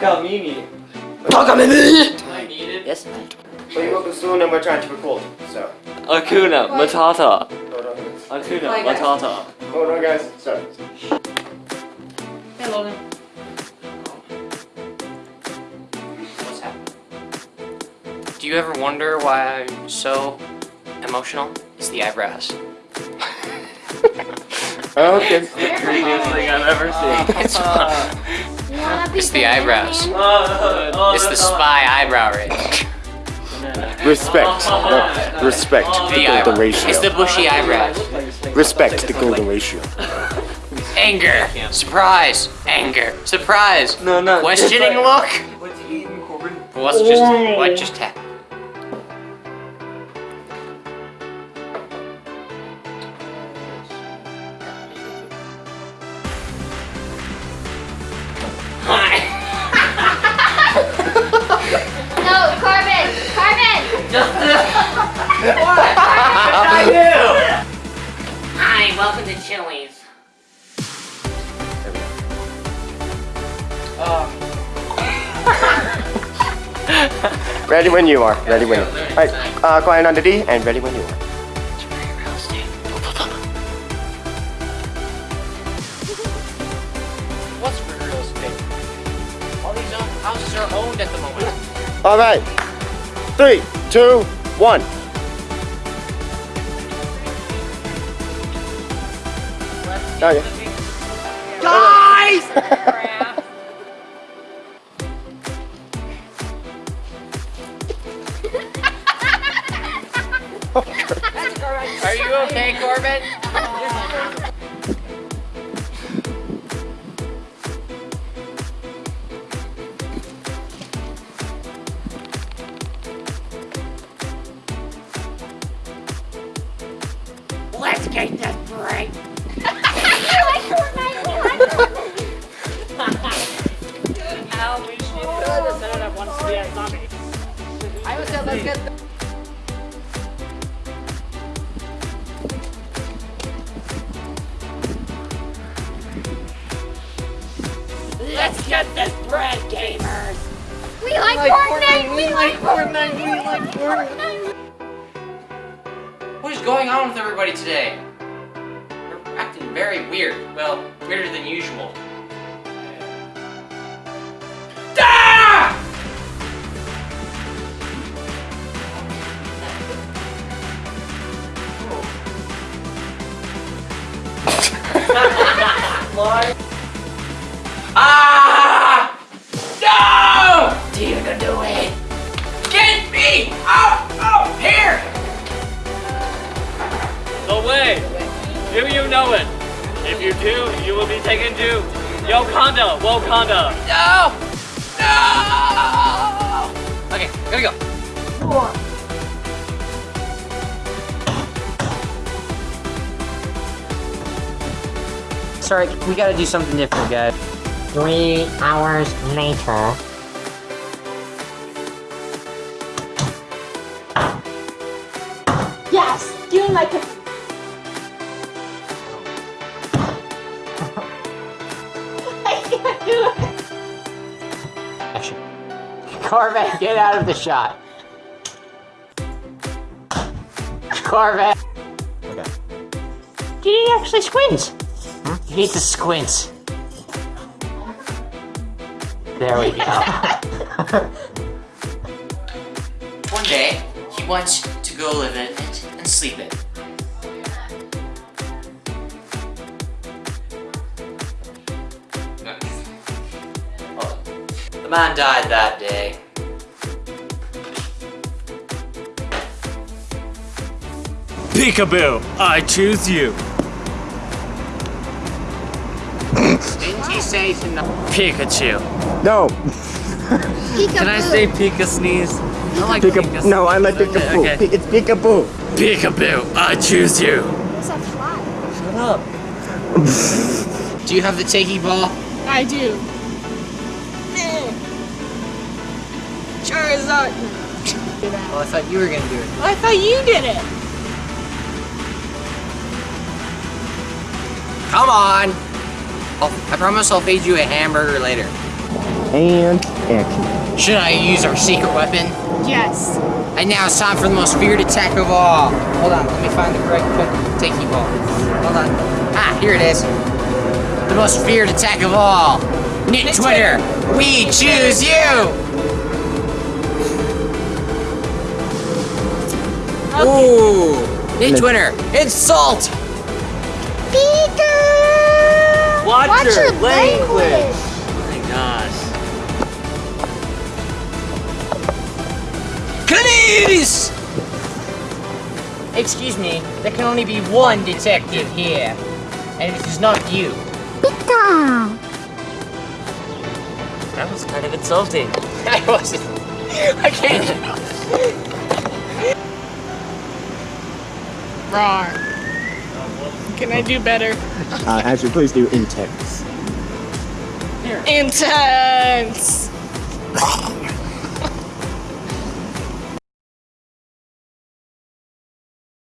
Takamimi. Takamimi! I need it. Yes. We woke soon and we're trying to record, so. Hakuna Matata. Hold on, guys. Akuna Bye, guys. Matata. Hold on, guys. So. Hey, Logan. What's happening? Do you ever wonder why I'm so emotional? It's the eyebrows. Okay. Prettiest thing I've ever seen. It's, it's the eyebrows. It's the spy eyebrow raise. Respect. No, respect the The golden ratio. It's the bushy eyebrows. Respect the golden ratio. Anger. Surprise. Anger. Surprise. No, no. Questioning look. What's he eating, Corbin? What's just what just happened? Ready when you are. Ready when you are. Alright, uh, quiet on the D and ready when you are. What's real estate? All these houses are owned at the moment. Alright. Three, two, one. Oh, yeah. Are you okay, Corbin? Let's get this bread, gamers. We like, Fortnite! We like Fortnite! We like Fortnite! What is going on with everybody today? They're acting very weird. Well, weirder than usual. Ah! Do you know it? If you do, you will be taken to Wakanda, Wakanda. No! No! Okay, here we go. Sorry, we gotta do something different, guys. Three hours later. Yes! Give me my co- Action. Corvette, get out of the shot. Corvette. Okay. Did he actually squints. Hmm? He needs to squint. There we go. One day, he wants to go live in it and sleep in it. The man died that day. Peekaboo, I choose you. Didn't he say to no? Pikachu. No. Can I say Pika sneeze? I like Pika. Pika No, I like sneeze. Peekaboo. Okay. Pe- It's Peekaboo. Peekaboo, I choose you. Shut up. Do you have the takey ball? I do. Charizard. Well, I thought you were gonna do it. I thought you did it. Come on! I'll, I promise I'll feed you a hamburger later. And action. Should I use our secret weapon? Yes. And now it's time for the most feared attack of all. Hold on, let me find the correct takey ball. Hold on. Ah, here it is. The most feared attack of all. Knit Twitter, we choose you! Ooh, Knit Twitter, insult! Watch, Watch your your language. language. Oh my gosh. Canice! Excuse me, there can only be one detective here. And it is not you. That was kind of insulting. I wasn't. I can't. Wrong. Can I do better? Uh, actually, please do intense. Intense.